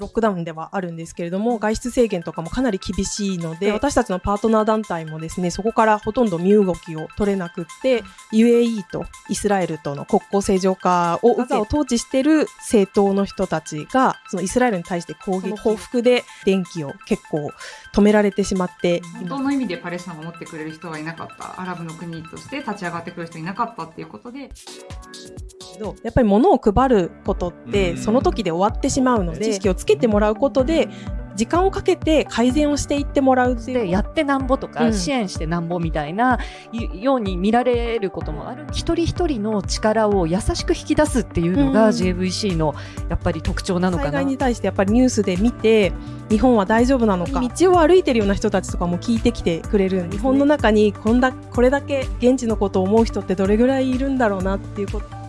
ロックダウンではあるんですけれども外出制限とかもかなり厳しいので私たちのパートナー団体もですねそこからほとんど身動きを取れなくって UAE とイスラエルとの国交正常化をガザを統治している政党の人たちがそのイスラエルに対して攻撃報復で電気を結構止められてしまって本当の意味でパレスチナを守ってくれる人はいなかった。アラブの国として立ち上がってくる人いなかったっていうことでどやっぱり物を配ることってその時で終わってしまうので知識をつけてもらうことで時間をかけて改善をしていってもらうやってなんぼとか、うん。支援してなんぼみたいなように見られることもある。一人一人の力を優しく引き出すっていうのが、うん。JVC のやっぱり特徴なのかな。災害。に対してやっぱりニュースで見て日本は大丈夫なのか。道を歩いてるような人たちとかも聞いてきてくれる。日本の中にこんだこれだけ現地のことを思う人ってどれぐらいいるんだろうなっていうこと